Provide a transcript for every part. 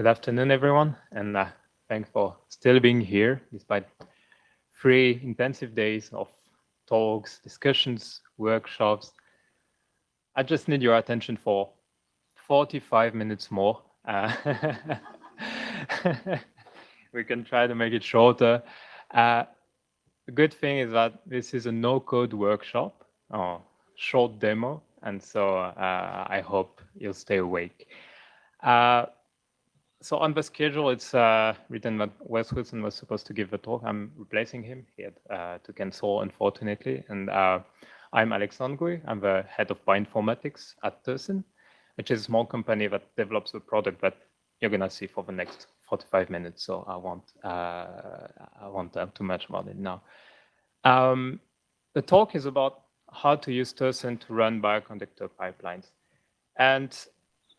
Good afternoon, everyone, and uh, thanks for still being here despite three intensive days of talks, discussions, workshops. I just need your attention for 45 minutes more. Uh, we can try to make it shorter. Uh, the good thing is that this is a no-code workshop or short demo, and so uh, I hope you'll stay awake. So on the schedule, it's uh, written that Wes Wilson was supposed to give the talk. I'm replacing him. He had uh, to cancel, unfortunately. And uh, I'm Alexandre Gouy. I'm the head of bioinformatics at Tercen, which is a small company that develops the product that you're going to see for the next 45 minutes. So I won't, uh, I won't talk too much about it now. Um, the talk is about how to use Tercen to run bioconductor pipelines. And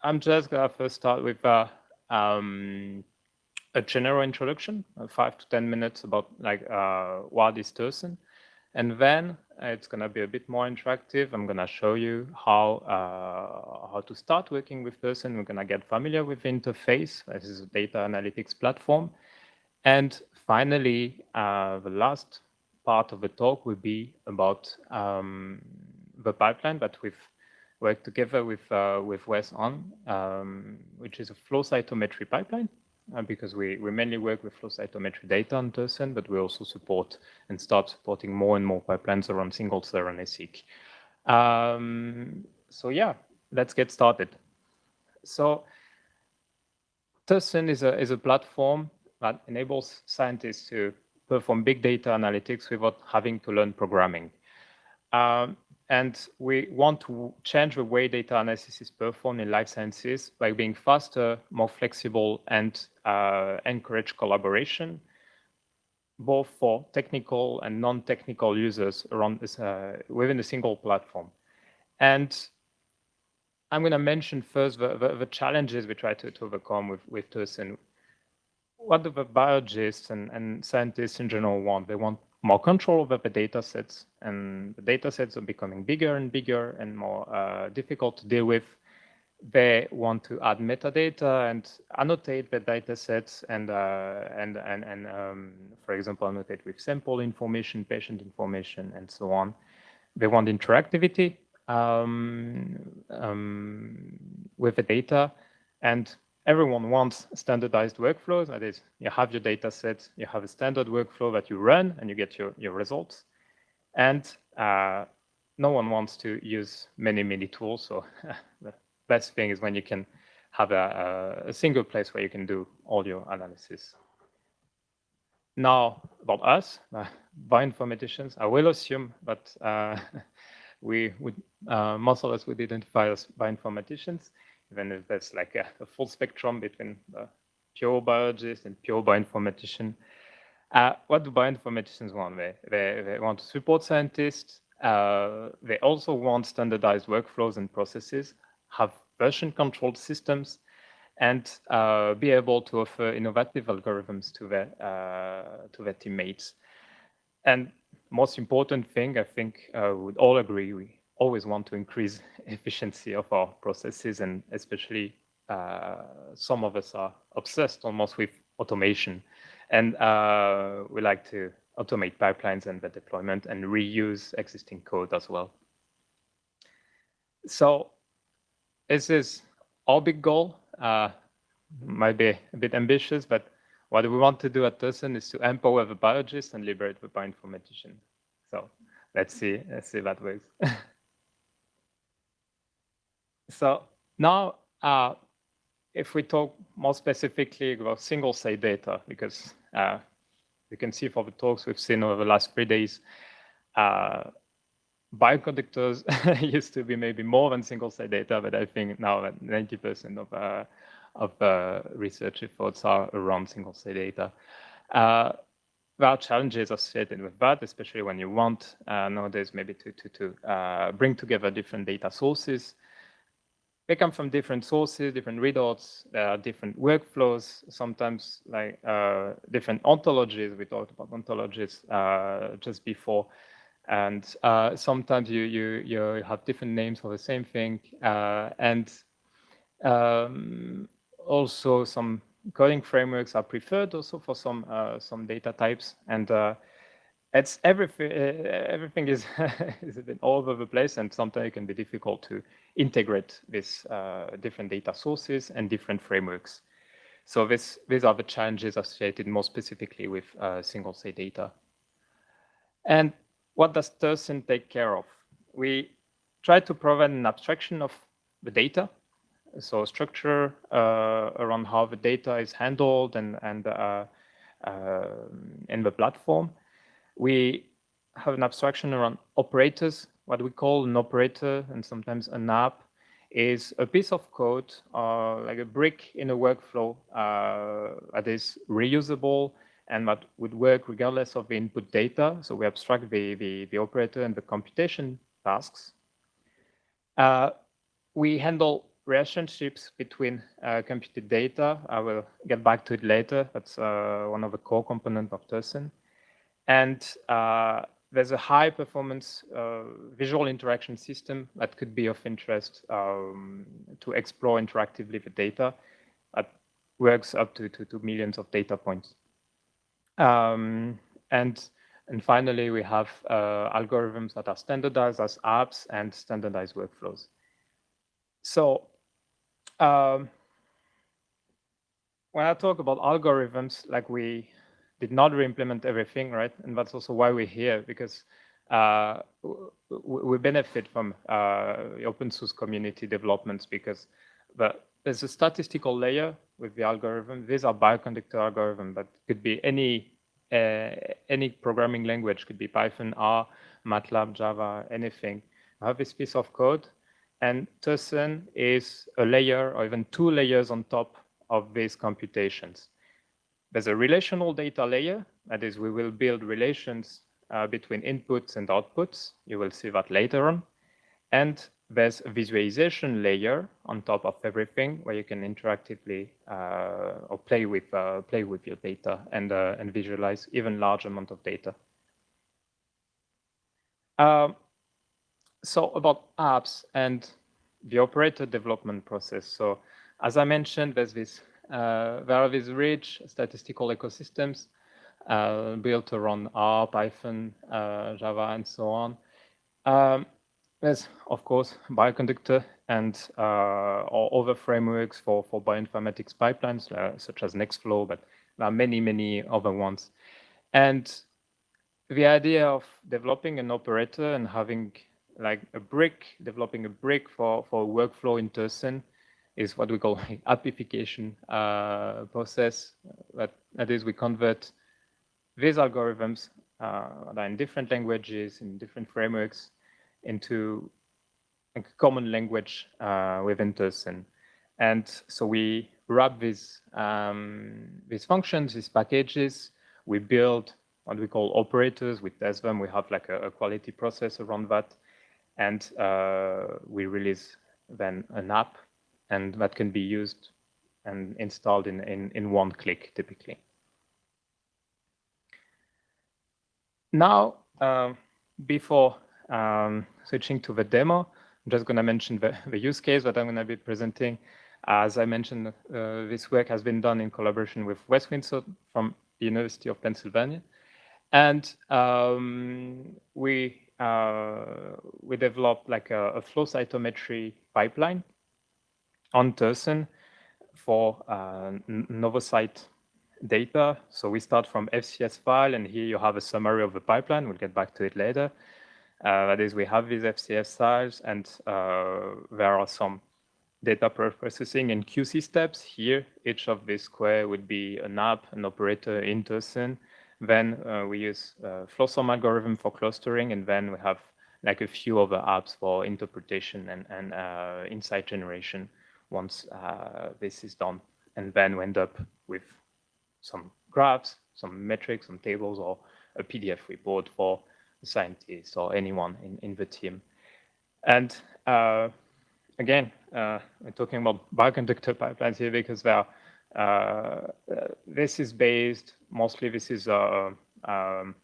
I'm just going to first start with uh, um, a general introduction, uh, five to 10 minutes about like uh, what is Tercen. And then it's going to be a bit more interactive. I'm going to show you how uh, how to start working with Tercen. We're going to get familiar with the interface. This is a data analytics platform. And finally, uh, the last part of the talk will be about um, the pipeline that we've work together with uh, with Wes on, um, which is a flow cytometry pipeline, uh, because we, we mainly work with flow cytometry data on Tercen, but we also support and start supporting more and more pipelines around single cell RNA-seq. Um, so yeah, let's get started. So Tercen is a, is a platform that enables scientists to perform big data analytics without having to learn programming. Um, and we want to change the way data analysis is performed in life sciences by being faster, more flexible, and uh, encourage collaboration, both for technical and non-technical users around this, uh, within a single platform. And I'm going to mention first the, the, the, challenges we try to, to overcome with, with and What do the biologists and, and scientists in general want? They want more control over the data sets and the data sets are becoming bigger and bigger and more uh, difficult to deal with. They want to add metadata and annotate the data sets and, uh, and, and, and um, for example, annotate with sample information, patient information, and so on. They want interactivity um, um, with the data and everyone wants standardized workflows. That is, you have your data set, you have a standard workflow that you run and you get your, your results. And uh, no one wants to use many, many tools. So the best thing is when you can have a, a, single place where you can do all your analysis. Now, about us, uh, bioinformaticians, I will assume that uh, we would, uh, most of us would identify as bioinformaticians even if there's like a, a full spectrum between the pure biologists and pure bioinformatician. Uh, what do bioinformaticians want? They, they, they want to support scientists. Uh, they also want standardized workflows and processes, have version controlled systems, and uh, be able to offer innovative algorithms to their, uh, to their teammates. And most important thing, I think uh, we would all agree, we always want to increase efficiency of our processes and especially uh, some of us are obsessed almost with automation and uh, we like to automate pipelines and the deployment and reuse existing code as well. So this is our big goal. Uh, might be a bit ambitious, but what we want to do at Tercen is to empower the biologist and liberate the bioinformatician. So let's see, let's see that works. So now, uh, if we talk more specifically about single site data, because uh, you can see for the talks we've seen over the last three days, uh, bioconductors used to be maybe more than single site data, but I think now that 90% of uh, of uh, research efforts are around single site data. Uh, there are challenges associated with that, especially when you want uh, nowadays maybe to to to uh, bring together different data sources they come from different sources, different readouts, there are different workflows, sometimes like uh, different ontologies. We talked about ontologies uh, just before. And uh, sometimes you, you, you have different names for the same thing. Uh, and um, also some coding frameworks are preferred also for some uh, some data types, and uh, it's everything. Uh, everything is is a bit all over the place, and sometimes it can be difficult to integrate these uh, different data sources and different frameworks. So this these are the challenges associated more specifically with uh, single state data. And what does Tercen take care of? We try to provide an abstraction of the data so structure uh, around how the data is handled and and uh, uh, in the platform. We have an abstraction around operators. What we call an operator and sometimes an app is a piece of code, uh, like a brick in a workflow uh, that is reusable and that would work regardless of the input data. So we abstract the, the, the operator and the computation tasks. Uh, we handle relationships between uh, computed data. I will get back to it later. That's uh, one of the core components of Tercen. And uh, there's a high performance uh, visual interaction system that could be of interest um, to explore interactively the data that works up to, to, to millions of data points. Um, and, and finally, we have uh, algorithms that are standardized as apps and standardized workflows. So um, when I talk about algorithms, like we did not re-implement everything, right? And that's also why we're here, because uh, we benefit from uh, open source community developments because the, there's a statistical layer with the algorithm. These are bioconductor algorithm, but could be any uh, any programming language, could be Python, R, MATLAB, Java, anything. I have this piece of code and Tercen is a layer or even two layers on top of these computations. There's a relational data layer, that is, we will build relations uh, between inputs and outputs. You will see that later on. And there's a visualization layer on top of everything where you can interactively uh, or play with uh, play with your data and uh, and visualize even large amount of data. Um, so about apps and the operator development process. So as I mentioned, there's this, uh, there are these rich statistical ecosystems uh, built around R, Python, uh, Java, and so on. Um, there's, of course, Bioconductor and uh, other frameworks for, for bioinformatics pipelines, uh, such as Nextflow, but there are many, many other ones. And the idea of developing an operator and having like a brick, developing a brick for, for workflow in Tercen is what we call appification uh, process. That, that is, we convert these algorithms uh, that are in different languages, in different frameworks, into a common language uh, within Tercen. And so we wrap these, um, these functions, these packages, we build what we call operators, we test them, we have like a, a quality process around that and uh, we release then an app and that can be used and installed in, in, in one click typically. Now, um, before um, switching to the demo, I'm just going to mention the, the use case that I'm going to be presenting. As I mentioned, uh, this work has been done in collaboration with Wes Windsor from the University of Pennsylvania. And um, we uh, we developed like a, a, flow cytometry pipeline on Tercen for uh, Novocyte data. So we start from FCS file, and here you have a summary of the pipeline. We'll get back to it later. Uh, that is, we have these FCS files, and uh, there are some data processing and QC steps. Here, each of these square would be an app, an operator in Tursen, then uh, we use uh, FlowSOM algorithm for clustering, and then we have like a few other apps for interpretation and, and uh, insight generation once uh, this is done. And then we end up with some graphs, some metrics, some tables, or a PDF report for the scientist or anyone in, in the team. And uh, again, uh, we're talking about bioconductor pipelines here because they are uh, this is based, mostly this is a, um,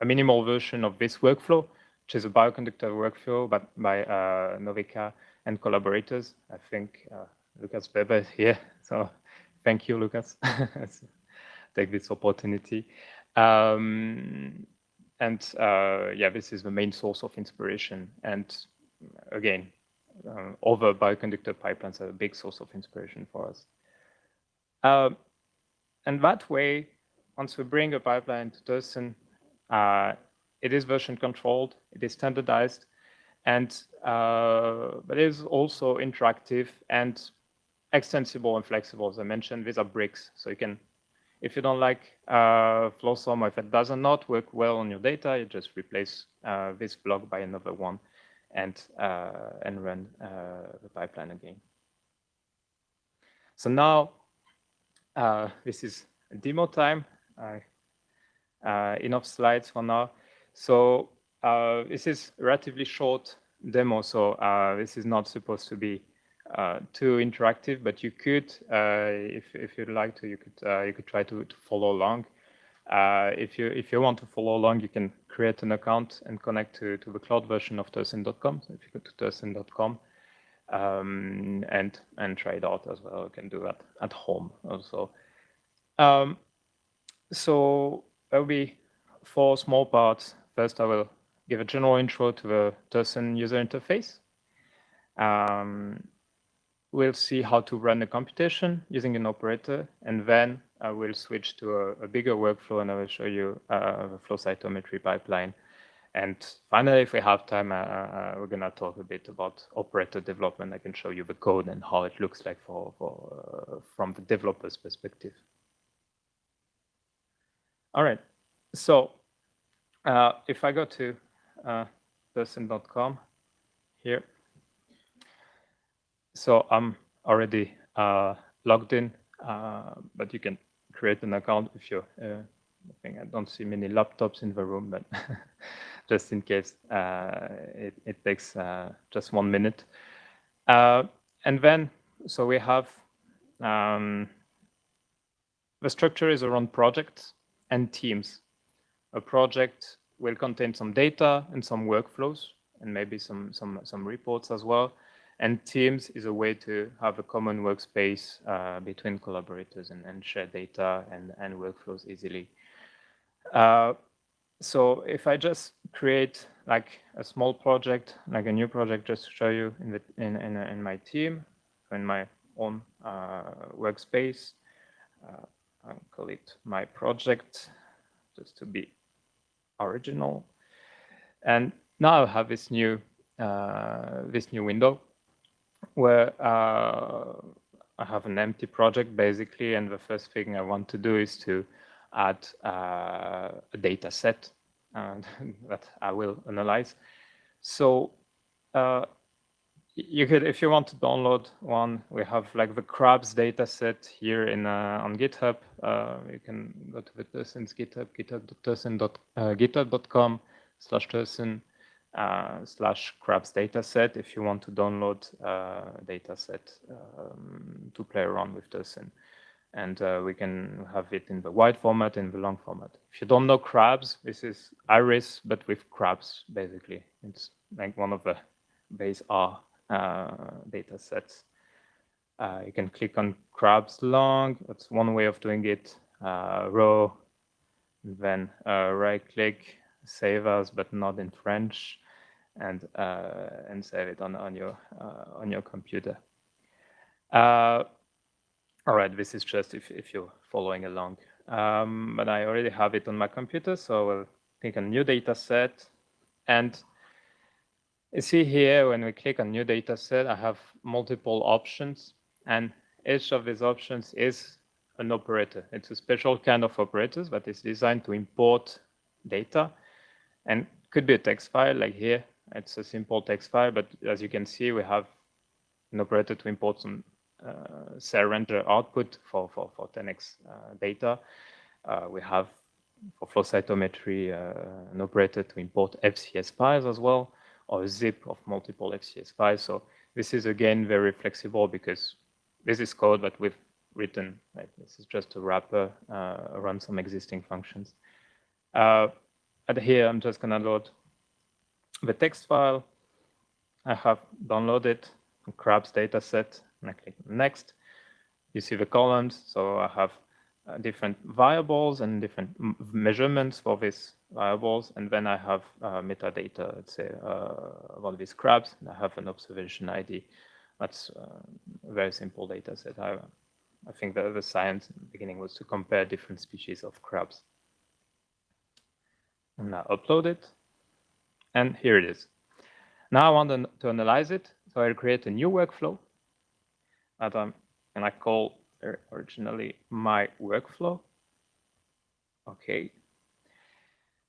a minimal version of this workflow, which is a bioconductor workflow but by uh, Nowicka and collaborators. I think uh, Lukas Weber is here, so thank you, Lukas. Take this opportunity. Um, and uh, yeah, this is the main source of inspiration. And again, uh, other bioconductor pipelines are a big source of inspiration for us. Uh, and that way, once we bring a pipeline to Tercen, uh, it is version controlled, it is standardized, and uh, but it is also interactive and extensible and flexible. As I mentioned, these are bricks, so you can, if you don't like uh, FlowSOM, or if it does not work well on your data, you just replace uh, this block by another one, and uh, and run uh, the pipeline again. So now uh, this is demo time. enough slides for now. So uh, this is relatively short demo, so uh, this is not supposed to be uh, too interactive, but you could, uh, if if you'd like to, you could uh, you could try to, to follow along. If you if you want to follow along, you can create an account and connect to to the cloud version of Tercen.com. So if you go to Tercen.com um, and and try it out as well, you can do that at home also. Um, so there'll be four small parts. First, I will give a general intro to the Tercen user interface. Um, we'll see how to run a computation using an operator, and then I will switch to a, a bigger workflow and I will show you uh, the flow cytometry pipeline. And finally, if we have time, uh, uh, we're going to talk a bit about operator development. I can show you the code and how it looks like for, for uh, from the developer's perspective. All right, so uh, if I go to uh, Tercen.com here. So I'm already uh, logged in, uh, but you can create an account if you're, uh, I think I don't see many laptops in the room, but just in case, uh, it, it, takes uh, just one minute. and then, so we have, um, the structure is around projects and teams. A project will contain some data and some workflows and maybe some, some, some reports as well. And Teams is a way to have a common workspace uh, between collaborators and, and share data and, and workflows easily. Uh, so if I just create like a small project, like a new project, just to show you in the in in, in my team, in my own uh, workspace, uh, I'll call it my project, just to be original. And now I have this new uh, this new window where uh, I have an empty project basically, and the first thing I want to do is to add uh, a data set that I will analyze. So uh, you could, if you want to download one, we have like the crabs data set here in uh, on GitHub. Uh, you can go to the Tercen's GitHub, github.com uh, slash Tercen uh, slash crabs data set if you want to download uh, data set um, to play around with Tercen. And uh, we can have it in the wide format and the long format. If you don't know crabs, this is iris, but with crabs, basically. It's like one of the base R data sets. Uh, you can click on crabs long. That's one way of doing it. Uh, row, then right click, save as, but not in French, and and save it on on your on your computer. all right, this is just if if you're following along. Um, but I already have it on my computer, so I'll click on new data set and you see here, when we click on new data set, I have multiple options and each of these options is an operator. It's a special kind of operators, that is designed to import data and could be a text file like here. It's a simple text file, but as you can see, we have an operator to import some uh, Cell Ranger output for, for, for 10x uh, data. Uh, we have for flow cytometry uh, an operator to import FCS files as well or zip of multiple FCS files. So this is again very flexible because this is code that we've written. Right? This is just a wrapper uh, around some existing functions. Uh, and here I'm just gonna load the text file. I have downloaded crabs dataset and I click next. you see the columns. So I have uh, different variables and different measurements for these variables. And then I have uh, metadata, let's say, uh, about these crabs. And I have an observation ID. That's uh, a very simple data set. I, I think the, the science in the beginning was to compare different species of crabs. And I upload it. And here it is. Now I want to analyze it. So I'll create a new workflow that I'm, and I call originally my workflow. Okay.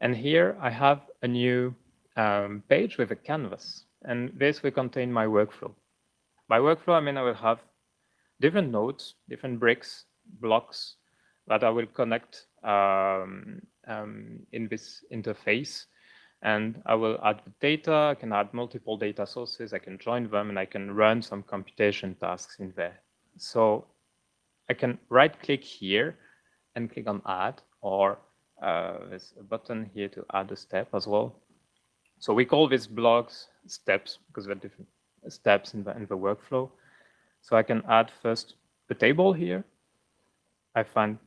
And here I have a new um, page with a canvas. And this will contain my workflow. By workflow, I mean I will have different nodes, different bricks, blocks that I will connect um, um, in this interface. And I will add the data, I can add multiple data sources, I can join them, and I can run some computation tasks in there. So I can right click here and click on add or uh, there's a button here to add a step as well. So we call these blocks steps because they're different steps in the, in the workflow. So I can add first the table here. I find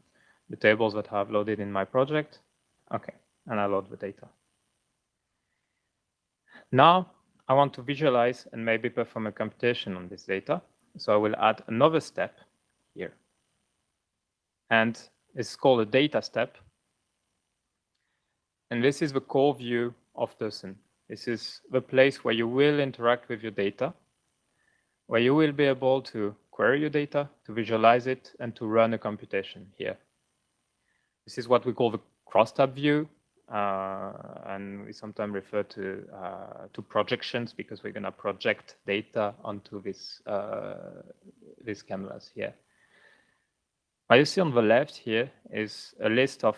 the tables that I have loaded in my project. Okay, and I load the data. Now I want to visualize and maybe perform a computation on this data. So I will add another step here and it's called a data step. And this is the core view of Tercen. This is the place where you will interact with your data, where you will be able to query your data, to visualize it, and to run a computation here. This is what we call the crosstab view, uh, and we sometimes refer to uh, to projections because we're going to project data onto this uh, this canvas here. What you see on the left here is a list of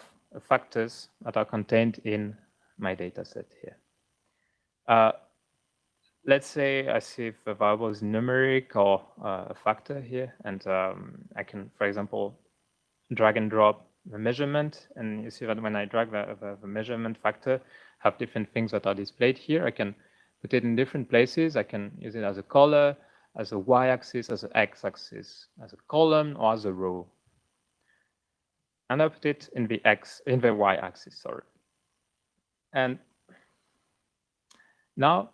factors that are contained in my data set here. Uh, let's say I see if a variable is numeric or uh, a factor here, and um, I can, for example, drag and drop the measurement, and you see that when I drag the, the, the measurement factor, have different things that are displayed here. I can put it in different places. I can use it as a color, as a y-axis, as an x-axis, as a column, or as a row and I put it in the x in the y-axis, sorry. And now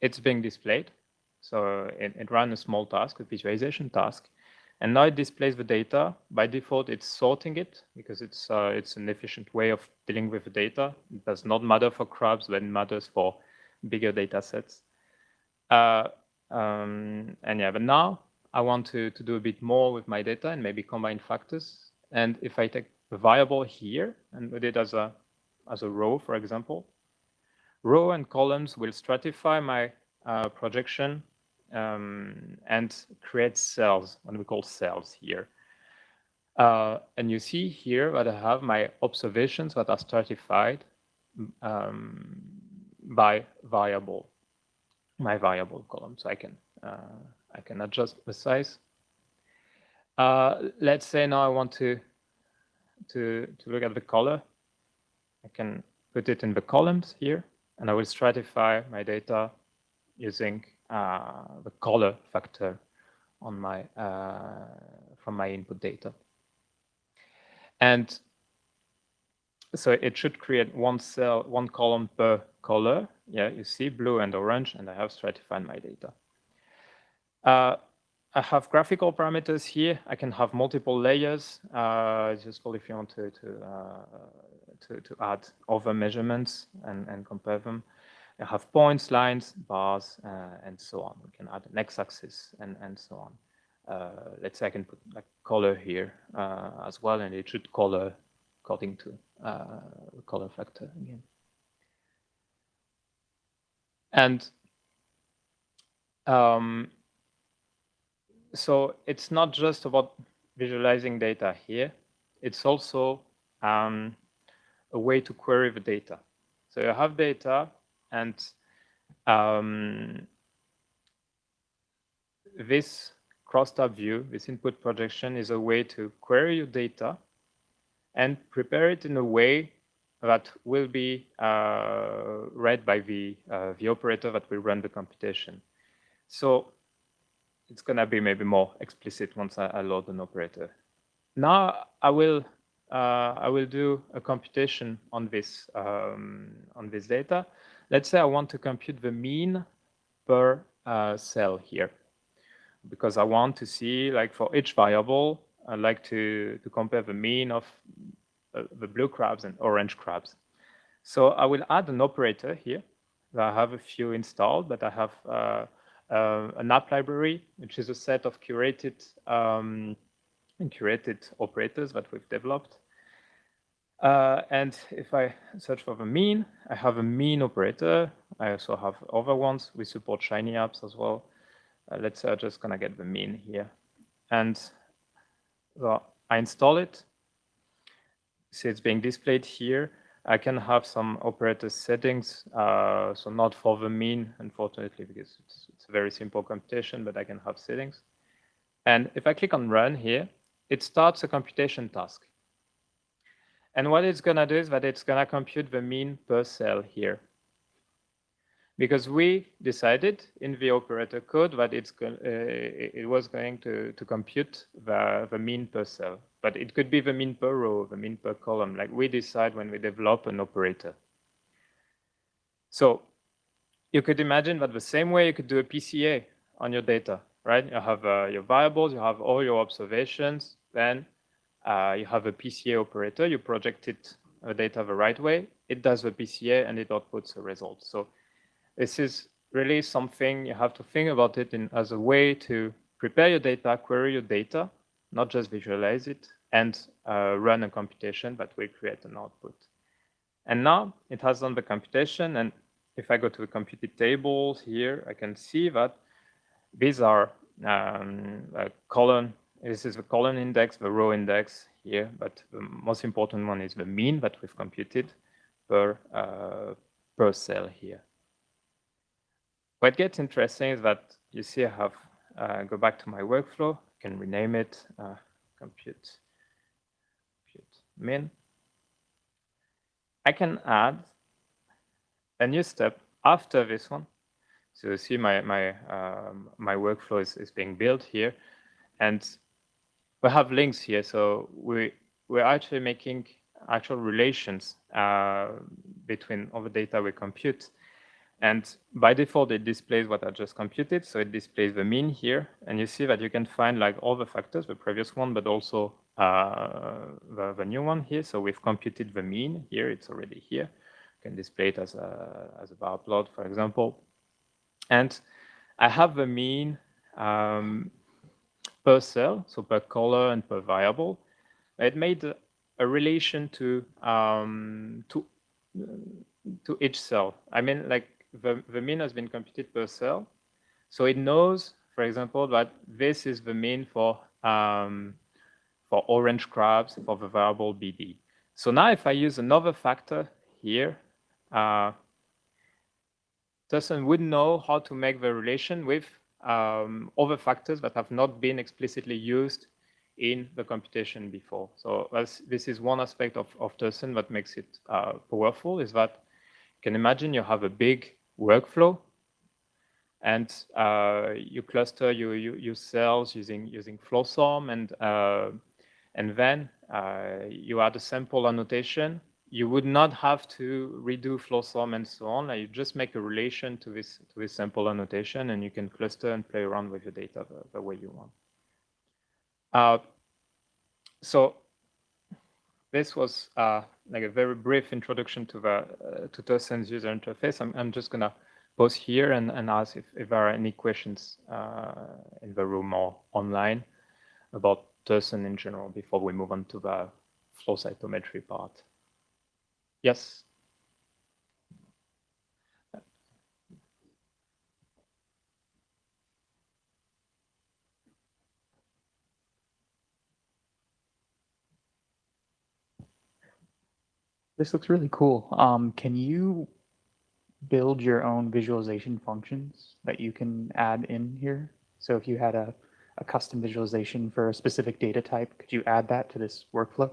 it's being displayed. So it, it ran a small task, a visualization task, and now it displays the data. By default, it's sorting it because it's uh, it's an efficient way of dealing with the data. It does not matter for crabs, but it matters for bigger data sets. Uh, um, and yeah, but now I want to, to do a bit more with my data and maybe combine factors and if I take a variable here and put it as a, as a row, for example, row and columns will stratify my uh, projection um, and create cells, what we call cells here. Uh, and you see here that I have my observations that are stratified um, by variable, my variable column. So I can uh, I can adjust the size uh, let's say now I want to, to, to look at the color. I can put it in the columns here, and I will stratify my data using uh, the color factor on my uh, from my input data. And so it should create one cell, one column per color. Yeah, you see blue and orange, and I have stratified my data. I have graphical parameters here. I can have multiple layers. Uh, it's useful if you want to to, uh, to, to add other measurements and, and compare them. I have points, lines, bars, uh, and so on. We can add an x-axis and, and so on. Uh, let's say I can put like color here uh, as well, and it should color according to uh, the color factor again. And um, so it's not just about visualizing data here. It's also um, a way to query the data. So you have data and um, this crosstab view, this input projection is a way to query your data and prepare it in a way that will be uh, read by the, uh, the operator that will run the computation. So it's gonna be maybe more explicit once I, I load an operator. Now I will uh, I will do a computation on this um, on this data. Let's say I want to compute the mean per uh, cell here, because I want to see like for each variable, I like to to compare the mean of uh, the blue crabs and orange crabs. So I will add an operator here. I have a few installed, but I have uh, an app library, which is a set of curated um, curated operators that we've developed. Uh, and if I search for the mean, I have a mean operator. I also have other ones. We support Shiny apps as well. Uh, let's say I'm just gonna get the mean here. And so I install it. See it's being displayed here. I can have some operator settings. Uh, so not for the mean, unfortunately, because it's, it's a very simple computation, but I can have settings. And if I click on run here, it starts a computation task. And what it's going to do is that it's going to compute the mean per cell here. Because we decided in the operator code that it's uh, it was going to, to compute the, the mean per cell. But it could be the mean per row, the mean per column, like we decide when we develop an operator. So you could imagine that the same way you could do a PCA on your data, right? You have uh, your variables, you have all your observations, then uh, you have a PCA operator, you project it uh, data the right way, it does the PCA and it outputs a result. So this is really something you have to think about it in, as a way to prepare your data, query your data, not just visualize it, and uh, run a computation that will create an output. And now it has done the computation. And if I go to the computed tables here, I can see that these are um, column this is the column index, the row index here, but the most important one is the mean that we've computed per, uh, per cell here. What gets interesting is that you see I have, uh, go back to my workflow, can rename it, uh, compute, compute min. I can add a new step after this one. So you see my, my, um, my workflow is, is being built here. And we have links here. So we, we're actually making actual relations uh, between all the data we compute. And by default, it displays what I just computed. So it displays the mean here. And you see that you can find like all the factors, the previous one, but also uh, the, the new one here. So we've computed the mean here. It's already here. You can display it as a, as a bar plot, for example. And I have the mean um, per cell, so per color and per variable. It made a, relation to um, to to each cell. I mean, like the, the mean has been computed per cell, so it knows, for example, that this is the mean for um, for orange crabs for the variable BD. So now if I use another factor here, uh, Tercen would know how to make the relation with um, other factors that have not been explicitly used in the computation before. So this is one aspect of, of Tercen that makes it uh, powerful is that you can imagine you have a big workflow and uh, you cluster your, your, cells using using FlowSOM and uh, and then uh, you add a sample annotation you would not have to redo FlowSOM and so on. You just make a relation to this to this sample annotation, and you can cluster and play around with your data the, the way you want. Uh, so this was uh, like a very brief introduction to the uh, to Tercen's user interface. I'm, I'm just gonna pause here and, and ask if, if there are any questions uh, in the room or online about Tercen in general before we move on to the flow cytometry part. Yes. This looks really cool. Um, can you build your own visualization functions that you can add in here? So if you had a, a custom visualization for a specific data type, could you add that to this workflow?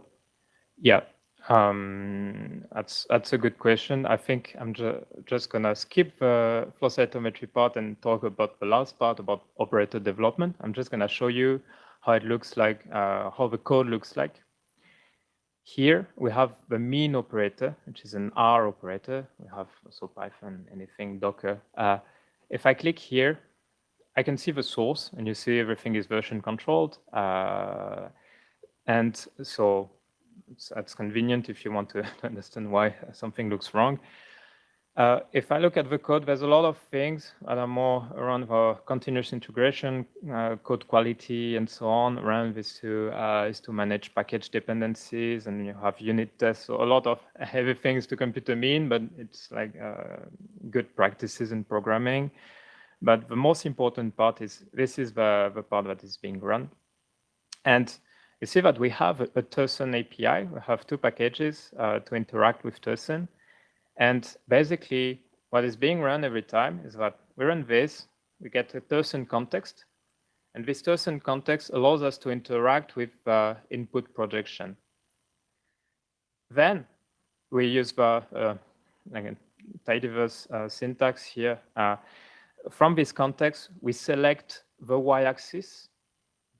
Yeah, Um, that's that's a good question. I think I'm ju just gonna skip the flow cytometry part and talk about the last part about operator development. I'm just gonna show you how it looks like, uh, how the code looks like. Here we have the mean operator, which is an R operator. We have also Python, anything, Docker. Uh, if I click here, I can see the source and you see everything is version controlled. Uh, and so that's convenient if you want to understand why something looks wrong. Uh, if I look at the code, there's a lot of things that are more around the continuous integration, uh, code quality, and so on. Around this to uh, is to manage package dependencies, and you have unit tests. So a lot of heavy things to compute a mean, but it's like uh, good practices in programming. But the most important part is this is the, the part that is being run. And you see that we have a, a API. We have two packages uh, to interact with Tercen. And basically, what is being run every time is that we run this, we get a Tercen context, and this Tercen context allows us to interact with uh, input projection. Then we use the uh, again, tidyverse uh, syntax here. Uh, from this context, we select the y-axis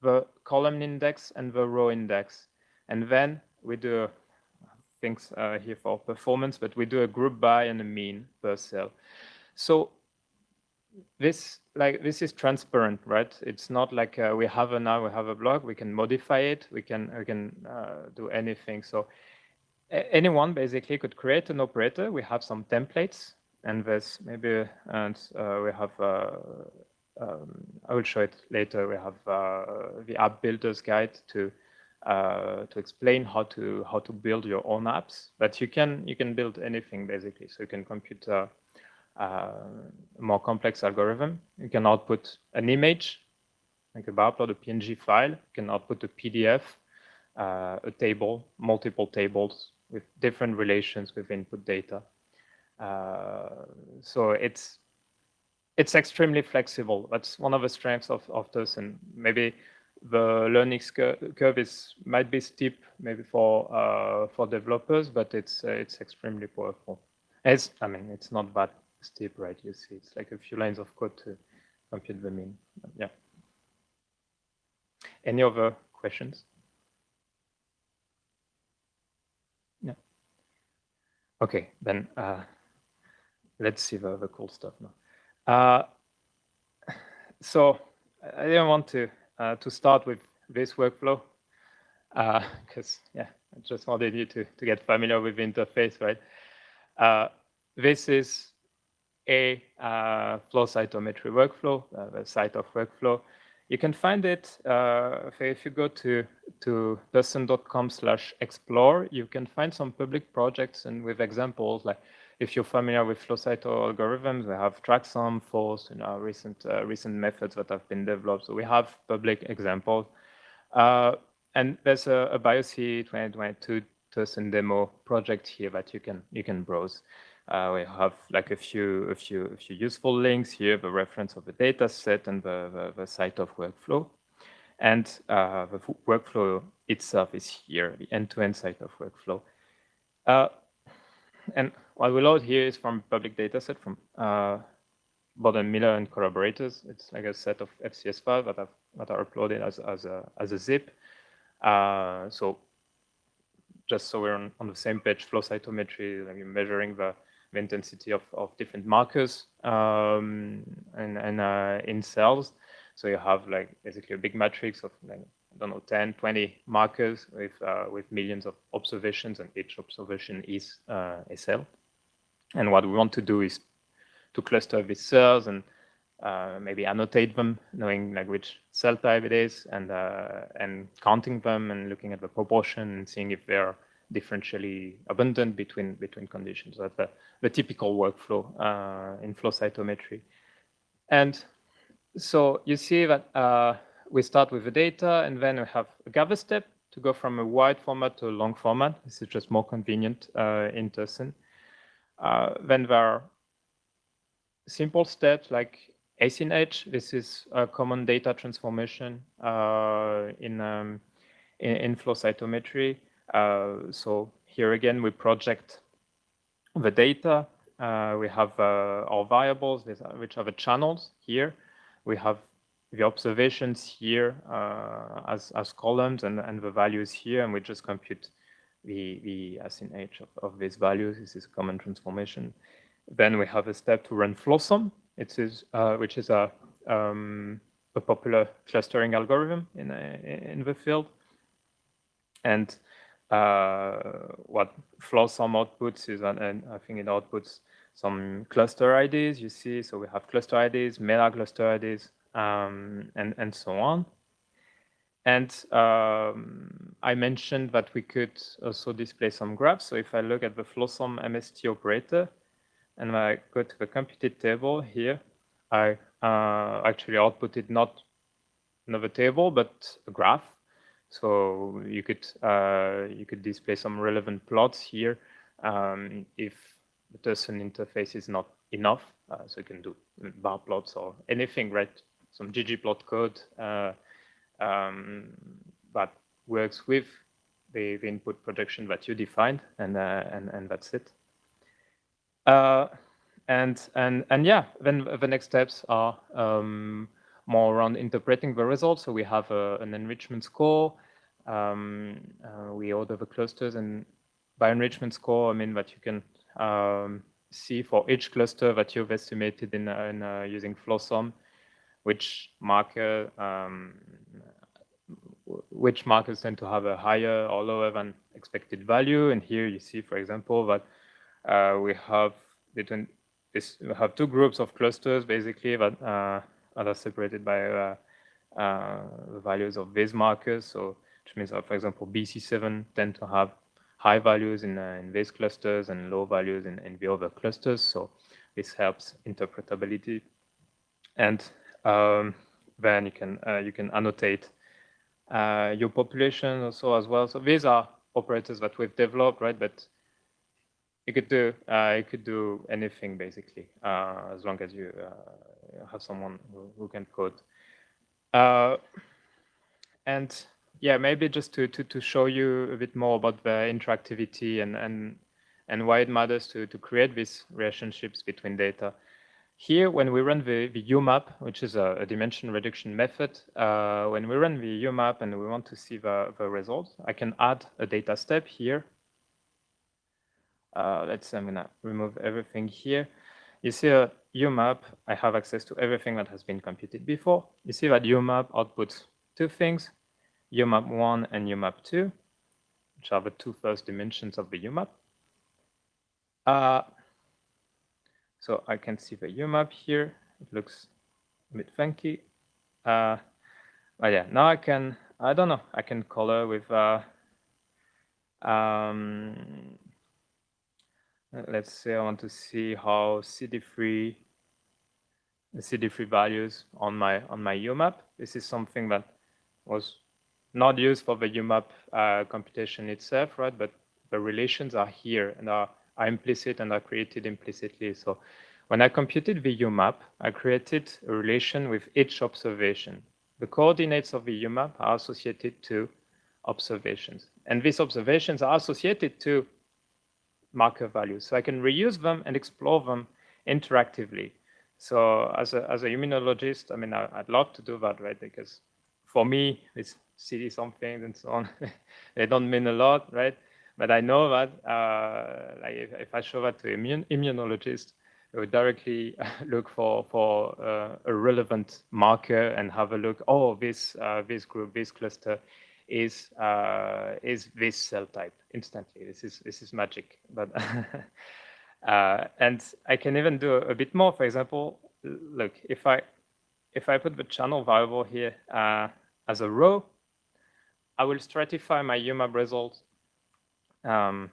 the column index and the row index. And then we do things uh, here for performance, but we do a group by and a mean per cell. So this like this is transparent, right? It's not like uh, we have a now we have a block. We can modify it. We can we can uh, do anything. So anyone basically could create an operator. We have some templates, and there's maybe and uh, we have uh, um, I will show it later. We have uh, the app builder's guide to uh, to explain how to how to build your own apps. But you can you can build anything basically. So you can compute a, a more complex algorithm. You can output an image, like a upload a PNG file. You can output a PDF, uh, a table, multiple tables with different relations with input data. Uh, so it's it's extremely flexible. That's one of the strengths of, of and Maybe the learning curve is might be steep, maybe for uh, for developers, but it's uh, it's extremely powerful. It's I mean it's not that steep, right? You see, it's like a few lines of code to compute the mean. Yeah. Any other questions? Yeah. Okay, then uh, let's see the, the cool stuff now. Uh, so I didn't want to uh, to start with this workflow because uh, yeah, I just wanted you to to get familiar with the interface, right? Uh, this is a uh, flow cytometry workflow, the CyTOF workflow. You can find it if you go to to tercen.com slash explore. You can find some public projects and with examples like if you're familiar with flow cyto algorithms, we have TrackSOM, Force, you know, recent uh, recent methods that have been developed. So we have public examples. Uh, and there's a, a BioC 2022 Tercen demo project here that you can you can browse. Uh, we have like a few a few a few useful links here, the reference of the data set and the, the, the CyTOF workflow. And uh, the workflow itself is here, the end-to-end -end CyTOF workflow. Uh, and what we load here is from public data set from uh, Bodenmiller and collaborators. It's like a set of FCS files that, have, that are uploaded as, as, a, as a zip. Uh, so just so we're on, on, the same page, flow cytometry, like measuring the, the intensity of, of different markers um, and, and uh, in cells. So you have like basically a big matrix of like, I don't know, 10, 20 markers with, uh, with millions of observations and each observation is uh, a cell. And what we want to do is to cluster these cells and uh, maybe annotate them, knowing like which cell type it is, and uh, and counting them and looking at the proportion and seeing if they're differentially abundant between between conditions. That's the, the typical workflow uh, in flow cytometry. And so you see that uh, we start with the data, and then we have a gather step to go from a wide format to a long format. This is just more convenient uh, in Tercen. Uh, then there are simple steps like asinh. This is a common data transformation uh, in, um, in, in, flow cytometry. Uh, so here again, we project the data. Uh, we have uh, our variables, which are the channels here. We have the observations here uh, as, as columns and, and the values here, and we just compute the, the S of, of these values. This is a common transformation. Then we have a step to run FlowSOM, it is, uh, which is a, um, a popular clustering algorithm in, a, in the field. And uh, what FlowSOM outputs is, and, and I think it outputs some cluster IDs, you see. So we have cluster IDs, meta cluster IDs, um, and, and so on. And um, I mentioned that we could also display some graphs. So if I look at the FlowSOM MST operator, and I go to the computed table here, I uh, actually outputted not another table, but a graph. So you could uh, you could display some relevant plots here um, if the Tercen interface is not enough. Uh, so you can do bar plots or anything, right? Some ggplot code uh, um, works with the, the, input projection that you defined, and uh, and and that's it. Uh, and and and yeah, then the next steps are um, more around interpreting the results. So we have a, an enrichment score. Um, uh, we order the clusters, and by enrichment score, I mean that you can um, see for each cluster that you've estimated in, uh, in uh, using FlowSOM, which marker, um, which markers tend to have a higher or lower than expected value. And here you see, for example, that uh, we have between this we have two groups of clusters basically that uh, are separated by uh, uh, the values of these markers. So which means that, for example, BC7 tend to have high values in, uh, in these clusters and low values in, in the other clusters. So this helps interpretability. And um, then you can uh, you can annotate uh, your population also as well. So these are operators that we've developed, right? But you could do uh, you could do anything basically uh, as long as you uh, have someone who, who can code. Uh, and yeah, maybe just to, to to show you a bit more about the interactivity and and and why it matters to to create these relationships between data. Here, when we run the, the UMAP, which is a, a dimension reduction method, uh, when we run the UMAP and we want to see the, the results, I can add a data step here uh, let's say I'm gonna remove everything here. You see a UMAP, I have access to everything that has been computed before. You see that UMAP outputs two things, UMAP 1 and UMAP 2, which are the two first dimensions of the UMAP. Uh, so I can see the UMAP here. It looks a bit funky. Uh, but yeah, now I can, I don't know, I can color with uh, um, let's say I want to see how CD3 the CD3 values on my on my UMAP. This is something that was not used for the UMAP uh, computation itself, right? But the relations are here and are, are implicit and are created implicitly. So when I computed the UMAP, I created a relation with each observation. The coordinates of the UMAP are associated to observations. And these observations are associated to marker values. So I can reuse them and explore them interactively. So as a, as a immunologist, I mean, I, would love to do that, right? Because for me, it's CD something and so on. they don't mean a lot, right? But I know that uh, like if, if, I show that to immune, immunologist, they would directly look for for uh, a relevant marker and have a look. Oh, this uh, this group, this cluster is uh, is this cell type instantly. This is this is magic. But uh, and I can even do a, a, bit more. For example, look if I if I put the channel variable here uh, as a row, I will stratify my UMAP results um,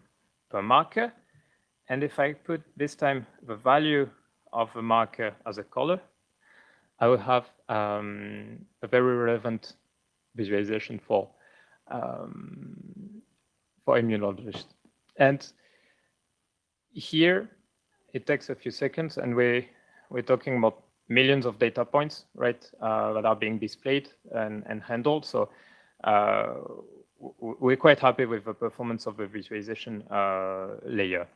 per marker. And if I put this time the value of the marker as a color, I will have um, a very relevant visualization for um, for immunologists. And here it takes a few seconds and we, we're talking about millions of data points, right, uh, that are being displayed and, and handled. So uh, we're quite happy with the performance of the visualization uh, layer.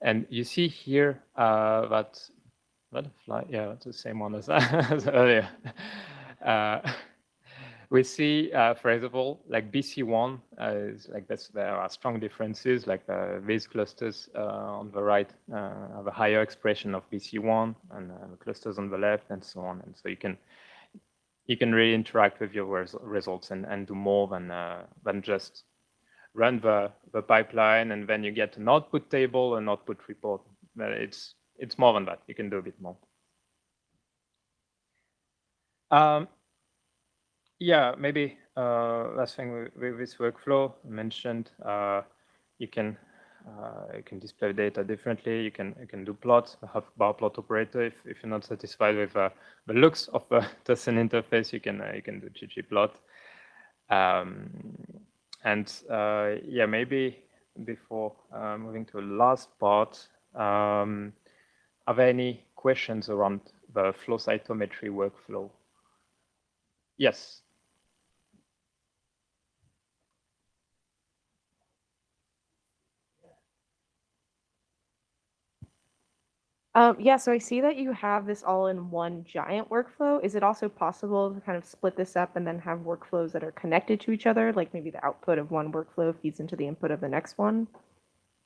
And you see here uh, that, that fly, yeah, it's the same one as, as earlier. Uh, we see, uh, for example, like BC1 uh, is like this, there are strong differences, like uh, these clusters on the right have a higher expression of BC1 and the clusters on the left and so on. And so you can you can really interact with your res results and, and do more than than just run the, the pipeline and then you get an output table and output report. It's it's more than that. You can do a bit more. Um, yeah, maybe uh, last thing with, with, this workflow mentioned, uh, you can uh, you can display data differently. You can you can do plots, have bar plot operator. If, if you're not satisfied with uh, the looks of the Tercen interface, you can uh, you can do ggplot. Um, and uh, yeah, maybe before uh, moving to the last part, um, are there any questions around the flow cytometry workflow? Yes. Um, yeah, so I see that you have this all in one giant workflow. Is it also possible to kind of split this up and then have workflows that are connected to each other? Like maybe the output of one workflow feeds into the input of the next one?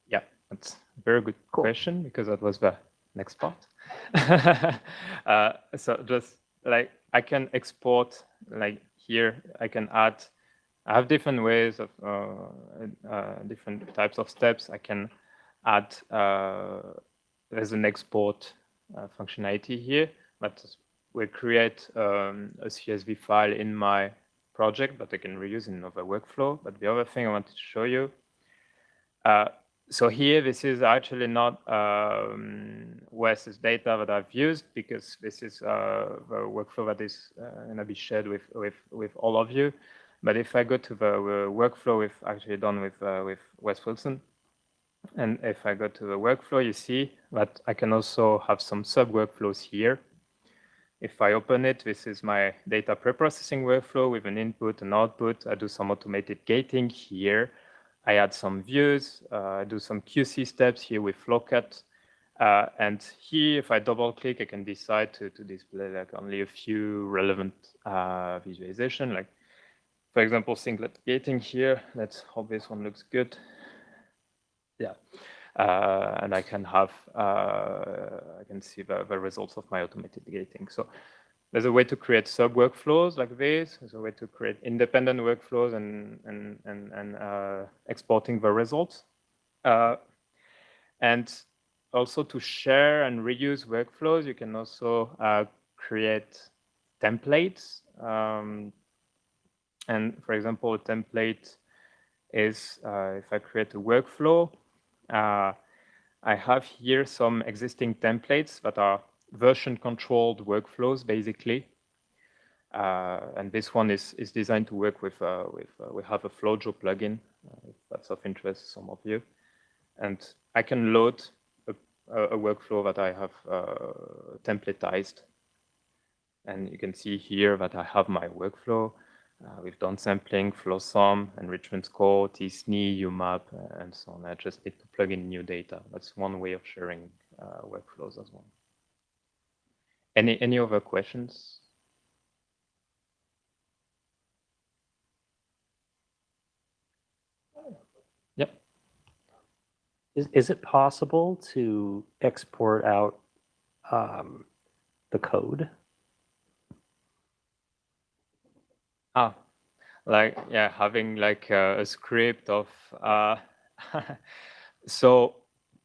Yeah, that's a very good cool. question because that was the next part. uh, so just like I can export like here, I can add, I have different ways of uh, uh, different types of steps. I can add uh, there's an export uh, functionality here, but we create um, a CSV file in my project that I can reuse in another workflow. But the other thing I wanted to show you, uh, so here this is actually not um, data that I've used because this is uh, the workflow that is uh, going to be shared with, with, with all of you. But if I go to the workflow we've actually done with, uh, with Wes Wilson, and if I go to the workflow, you see that I can also have some sub workflows here. If I open it, this is my data preprocessing workflow with an input and output. I do some automated gating here. I add some views. Uh, I do some QC steps here with Flowcut. Uh, and here, if I double click, I can decide to, to display like only a few relevant uh, visualization. Like, for example, singlet gating here. Let's hope this one looks good yeah. Uh, and I can have, uh, I can see the, the results of my automated gating. So there's a way to create sub workflows like this. There's a way to create independent workflows and, and, and, and uh, exporting the results. Uh, and also to share and reuse workflows, you can also create templates. Um, and for example, a template is uh, if I create a workflow, uh, I have here some existing templates that are version controlled workflows, basically. Uh, and this one is, is designed to work with, uh, with uh, we have a FlowJo plugin, uh, if that's of interest to some of you. And I can load a, a workflow that I have uh, templatized. And you can see here that I have my workflow. Uh, we've done sampling, FlowSOM, enrichment score, t-SNE, UMAP, uh, and so on. I just need to plug in new data. That's one way of sharing uh, workflows as well. Any, any other questions? Yep. Is, is it possible to export out um, the code Ah, like yeah, having like a, a script of uh, so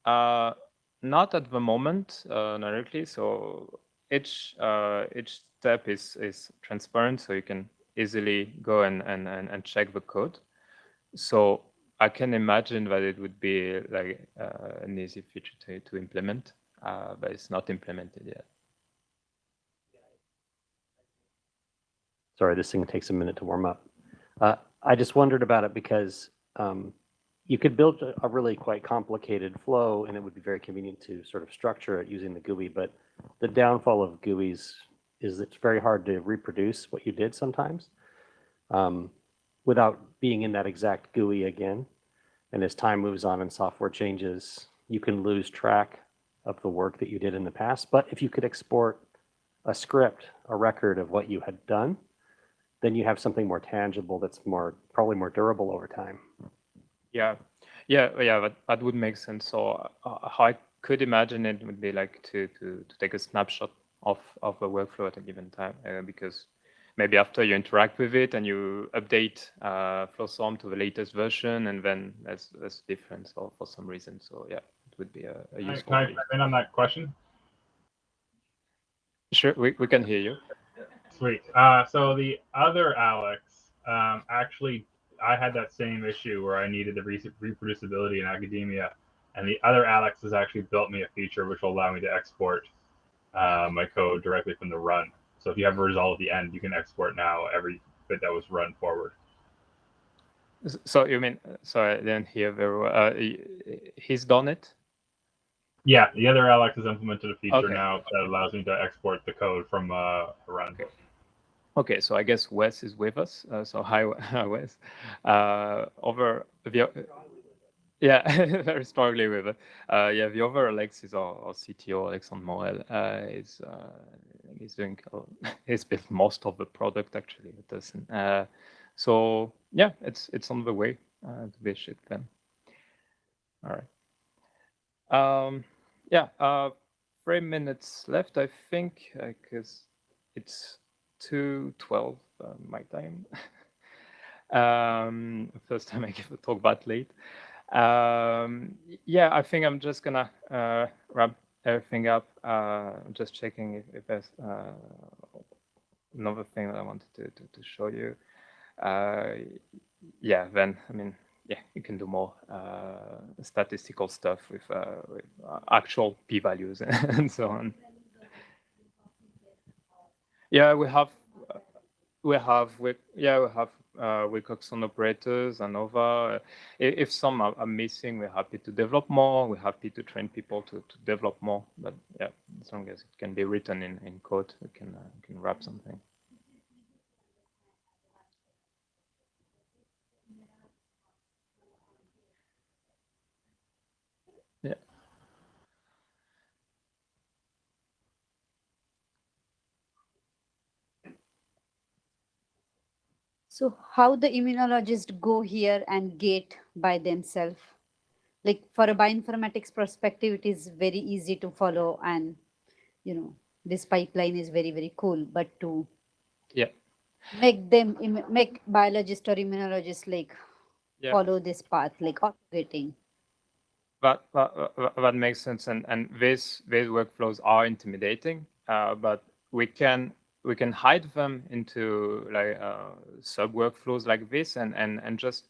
uh, not at the moment uh, directly. So each uh, each step is is transparent, so you can easily go and and and, and check the code. So I can imagine that it would be like uh, an easy feature to to implement, uh, but it's not implemented yet. Sorry, this thing takes a minute to warm up. Uh, I just wondered about it because um, you could build a, really quite complicated flow and it would be very convenient to sort of structure it using the GUI, but the downfall of GUIs is it's very hard to reproduce what you did sometimes. Um, without being in that exact GUI again. And as time moves on and software changes, you can lose track of the work that you did in the past. But if you could export a script, a record of what you had done, then you have something more tangible that's more probably more durable over time. Yeah, yeah, yeah. That, that would make sense. So uh, how I could imagine it would be like to to, to take a snapshot of of a workflow at a given time, uh, because maybe after you interact with it and you update uh, FlowSOM to the latest version, and then there's there's a difference or for some reason. So yeah, it would be a, a Can I- useful. Can I thing. in on that question? Sure, we, we can hear you. Sweet. Uh, so the other Alex, um, actually, I had that same issue where I needed the reproducibility in academia, and the other Alex has actually built me a feature which will allow me to export uh, my code directly from the run. So if you have a result at the end, you can export now every bit that was run forward. So you mean? Sorry, I didn't hear very well. Uh, he's done it. Yeah, the other Alex has implemented a feature Okay. now that allows me to export the code from uh, a run. Okay. Okay, so I guess Wes is with us. Uh, so hi, Wes. Uh, over the yeah, very strongly with it. Uh, yeah, the other Alex is our, our CTO, Alexandre Morel. Uh, is uh, he's doing uh, he's built most of the product actually. It doesn't. Uh, so yeah, it's it's on the way uh, to be shipped then. All right. Um, yeah, uh, three minutes left, I think, because it's two twelve uh, my time. um, first time I give a talk that late. Um, yeah, I think I'm just gonna uh, wrap everything up. Uh, just checking if, if there's uh, another thing that I wanted to, to, to show you. Uh, yeah, then I mean, yeah, you can do more uh, statistical stuff with, with actual p-values and so on. Yeah, we have, uh, we have, we, yeah, we have uh, Wilcoxon operators and over. If, some are, are missing, we're happy to develop more. We're happy to train people to, to develop more. But yeah, as long as it can be written in, in code, we can uh, can wrap something. So how the immunologists go here and gate by themselves? Like for a bioinformatics perspective, it is very easy to follow and, you know, this pipeline is very, very cool, but to Yeah. make them, make biologists or immunologists like Yeah. follow this path, like operating. That, that, that- makes sense, and and these these workflows are intimidating, uh, but we can we can hide them into like uh, sub workflows like this, and and and just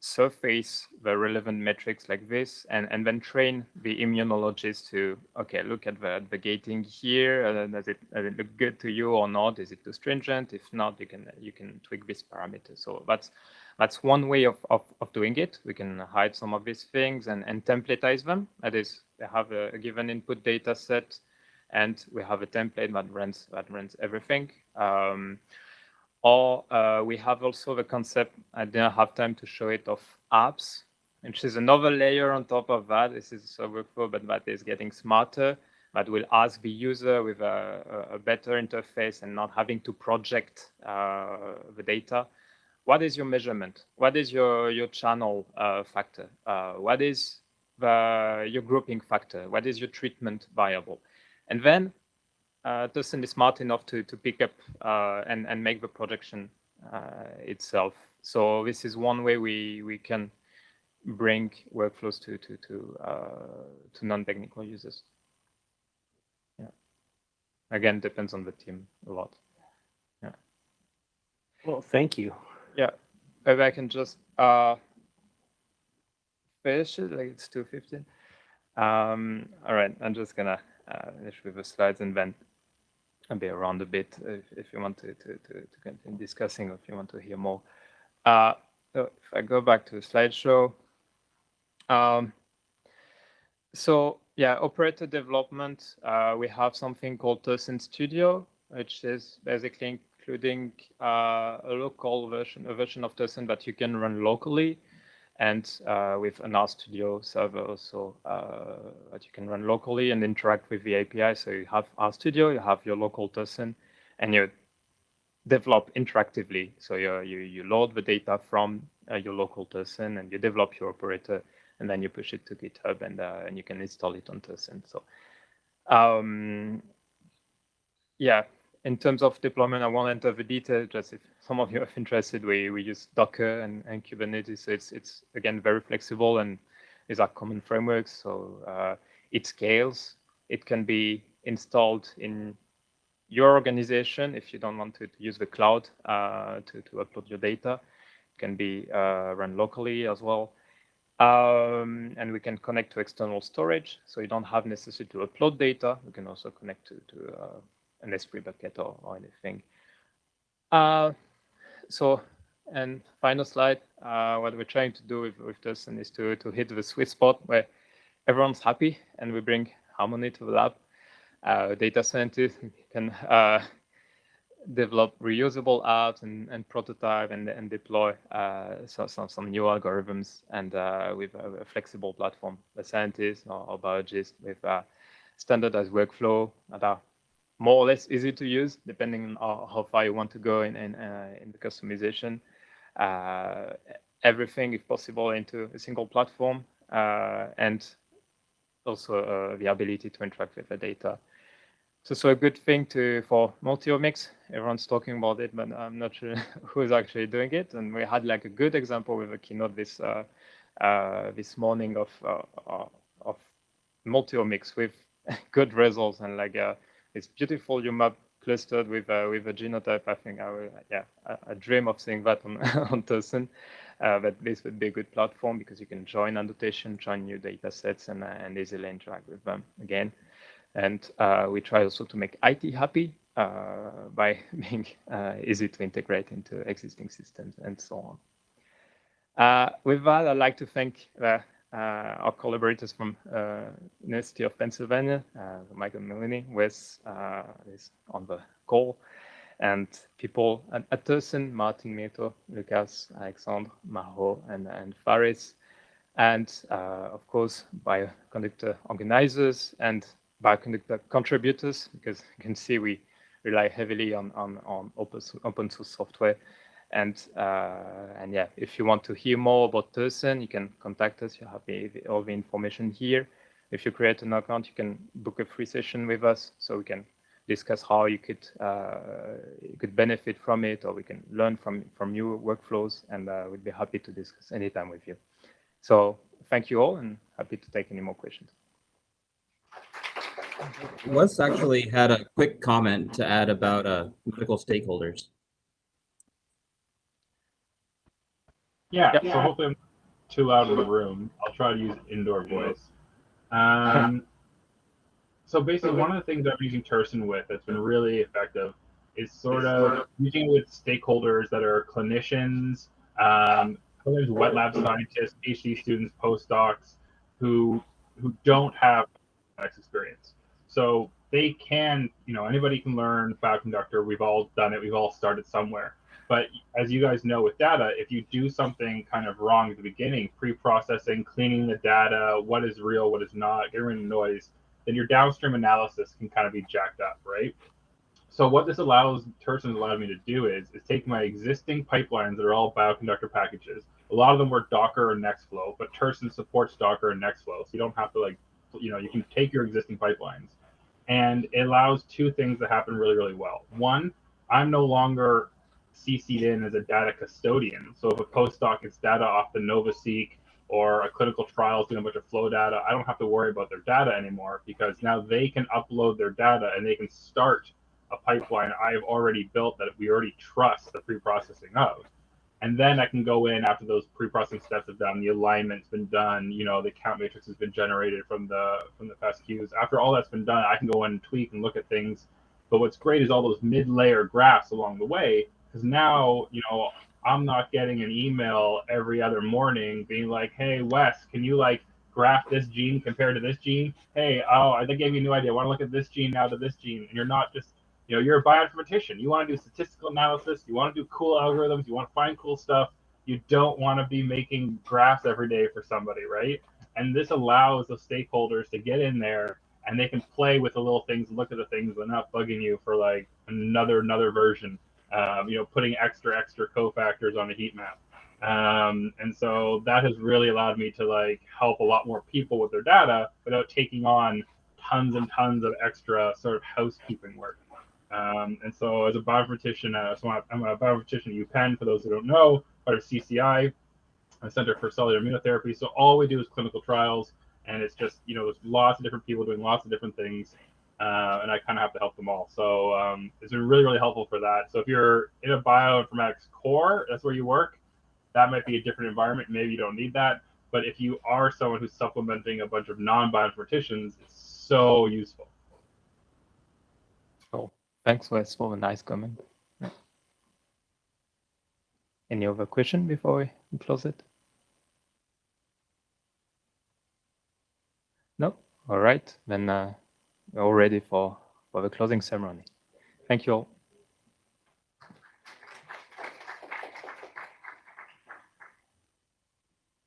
surface the relevant metrics like this, and and then train the immunologist to okay, look at the the gating here. Uh, does it does it look good to you or not? Is it too stringent? If not, you can you can tweak this parameter. So that's that's one way of, of, of doing it. We can hide some of these things and, and templatize them. That is, they have a, a given input data set, and we have a template that runs that runs everything. Um, or uh, we have also the concept. I didn't have time to show it of apps, which is another layer on top of that. This is a workflow, but that is getting smarter. That will ask the user with a, a better interface and not having to project uh, the data what is your measurement? What is your your channel uh, factor? Uh, what is the your grouping factor? What is your treatment variable? And then uh, Tercen is smart enough to to pick up uh, and and make the projection uh, itself. So this is one way we we can bring workflows to to to uh, to non-technical users. Yeah. Again, depends on the team a lot. Yeah. Well, thank you. Yeah, maybe I can just uh finish it like it's two fifteen. Um, all right, I'm just gonna uh, with the slides and then I'll be around a bit if, if you want to, to, to, to continue discussing or if you want to hear more. Uh, so if I go back to the slideshow, um, so yeah, operator development, uh, we have something called Tercen Studio, which is basically including uh, a local version, a version of Tercen that you can run locally, and uh, with an RStudio server also uh, that you can run locally and interact with the API. So you have RStudio, you have your local Tercen, and you develop interactively. So you you, load the data from uh, your local Tercen and you develop your operator, and then you push it to GitHub and uh, and you can install it on Tercen. So um, yeah, in terms of deployment, I won't enter the detail. Just if some of you are interested, we we use Docker and, and Kubernetes. So it's it's again very flexible and these are common frameworks. So uh, it scales. It can be installed in your organization if you don't want to, use the cloud uh, to to upload your data. It can be uh, run locally as well. Um, and we can connect to external storage, so you don't have necessity to upload data. We can also connect to, to uh, an S3 bucket or, or anything. Uh, so, and final slide, uh, what we're trying to do with, with this and is to, to hit the sweet spot where everyone's happy and we bring harmony to the lab. Uh, data scientists can uh, develop reusable apps and, and prototype and, and deploy uh, so, some, some new algorithms and uh, with a, a, flexible platform. The scientists or, or biologists with a standardized workflow that are more or less easy to use, depending on how far you want to go in in, uh, in the customization. Uh, everything, if possible, into a single platform, uh, and also uh, the ability to interact with the data. So, so a good thing to for multi-omics. Everyone's talking about it, but I'm not sure who is actually doing it. And we had like a good example with a keynote this uh, this morning of of multi-omics with good results and like it's beautiful UMAP clustered with uh, with a genotype. I think I will, yeah, I, I dream of seeing that on on Tercen. Uh, but this would be a good platform because you can join annotation, join new data sets, and uh, and easily interact with them again. And uh, we try also to make IT happy uh, by being uh, easy to integrate into existing systems and so on. with that, I'd like to thank uh, our collaborators from uh, University of Pennsylvania, uh, Michael Milone, Wes is on the call, and people at, at Tercen, Martin Mito, Lukas, Alexandre, Maho, and, and Faris, and of course, bioconductor organizers and bioconductor contributors, because you can see we rely heavily on, on, on open, open source software and uh, and yeah, if you want to hear more about Tercen, you can contact us. You have the, all the information here. If you create an account, you can book a free session with us, so we can discuss how you could uh, you could benefit from it, or we can learn from from new workflows, and uh, we'd be happy to discuss anytime with you. So thank you all, and happy to take any more questions. Wes actually had a quick comment to add about uh, medical stakeholders. Yeah, so hopefully I'm too loud in the room. I'll try to use indoor voice. Um, so basically, one of the things I'm using Tercen with that's been really effective is sort of using it with stakeholders that are clinicians, um, sometimes wet lab scientists, PhD students, postdocs, who who don't have experience. So they can, you know, anybody can learn Bioconductor. We've all done it. We've all started somewhere. But as you guys know with data, if you do something kind of wrong at the beginning, pre-processing, cleaning the data, what is real, what is not, getting rid of noise, then your downstream analysis can kind of be jacked up, right? So what this allows Tercen's allowed me to do is is take my existing pipelines that are all bioconductor packages. A lot of them were Docker or Nextflow, but Tercen supports Docker and Nextflow, so you don't have to like, you know, you can take your existing pipelines, and it allows two things to happen really, really well. One, I'm no longer CC'd in as a data custodian. So if a postdoc gets data off the NovaSeq or a clinical trial is doing a bunch of flow data, I don't have to worry about their data anymore because now they can upload their data and they can start a pipeline I've already built that we already trust the pre-processing of. And then I can go in after those pre-processing steps have done, the alignment's been done, you know, the count matrix has been generated from the from the FASTQs. After all that's been done, I can go in and tweak and look at things. But what's great is all those mid-layer graphs along the way because now you know i'm not getting an email every other morning being like hey wes can you like graph this gene compared to this gene hey oh i gave you a new idea i want to look at this gene now to this gene and you're not just you know, you're a bioinformatician. You want to do statistical analysis. You want to do cool algorithms. You want to find cool stuff. You don't want to be making graphs every day for somebody, right? And this allows the stakeholders to get in there and they can play with the little things, look at the things, but not bugging you for like another another version. Um, you know, putting extra extra cofactors on a heat map. Um, and so that has really allowed me to like help a lot more people with their data without taking on tons and tons of extra sort of housekeeping work. Um, and so as a bioinformatician, uh, so I'm a bioinformatician at UPenn, for those who don't know, part of CCI, a Center for Cellular Immunotherapy. So all we do is clinical trials, and it's just, you know, there's lots of different people doing lots of different things, uh, and I kind of have to help them all. So um, it's been really, really helpful for that. So if you're in a bioinformatics core, that's where you work, that might be a different environment. Maybe you don't need that. But if you are someone who's supplementing a bunch of non-bioinformaticians, it's so useful. So thanks, Wes, for a nice comment. Any other question before we close it? No? All right. Then uh, we're all ready for, for the closing ceremony. Thank you all.